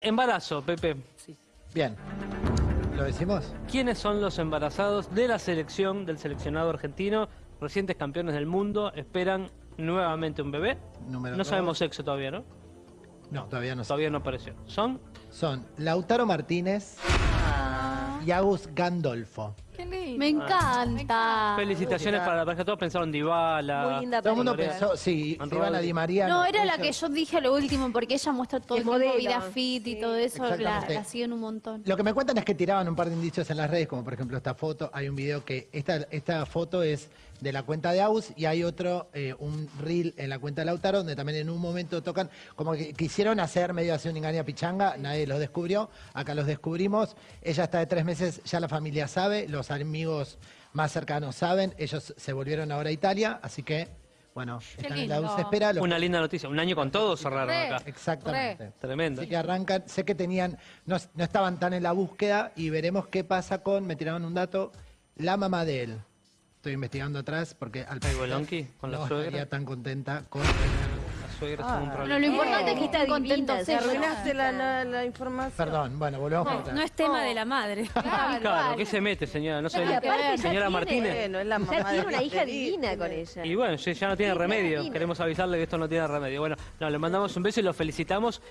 Embarazo, Pepe. Bien. ¿Lo decimos? ¿Quiénes son los embarazados de la selección, del seleccionado argentino? Recientes campeones del mundo, esperan nuevamente un bebé. Número no dos. sabemos sexo todavía, ¿no? No, todavía no sé. Todavía no apareció. ¿Son? Son Lautaro Martínez y Agus Gandolfo. Qué lindo. Me encanta. Felicitaciones para la pareja. Todos pensaron Dybala. Muy linda Todo el mundo pensó, sí, se iban a robado- Di María. No, era la que yo dije lo último, porque ella muestra todo el tiempo modelo. vida fit y todo eso, la, Exactamente. la siguen un montón. Lo que me cuentan es que tiraban un par de indicios en las redes, como por ejemplo esta foto. Hay un video que esta, esta foto es de la cuenta de Aus y hay otro, eh, un reel en la cuenta de Lautaro, donde también en un momento tocan, como que quisieron hacer medio así un engaño a pichanga, nadie los descubrió, acá los descubrimos. Ella está de tres meses, ya la familia sabe, los amigos más cercanos saben, ellos se volvieron ahora a Italia, así que, bueno, están en la lindo. dulce espera. los- Una linda noticia. Un año con todos cerraron Re. acá. Exactamente. Tremendo. Así que arrancan, sé que tenían, no, no estaban tan en la búsqueda y veremos qué pasa con, me tiraron un dato, la mamá de él. Estoy investigando atrás porque al parecer Bolonqui, con la no suegra. estaría tan contenta con La suegra es un Pero problema. lo importante es que Está estén contentos se arruinaste la, la, la información. Perdón, bueno, volvemos para atrás. No es tema de la madre. Claro, ¿qué se mete, señora? No sé. Ya Señora tiene- Martínez. Bueno, es la Ya mamá tiene de una hija divina tiene- con ella. Y bueno, ya ya no tiene Sí, remedio. Queremos avisarle que esto no tiene remedio. Bueno, no, le mandamos un beso y lo felicitamos.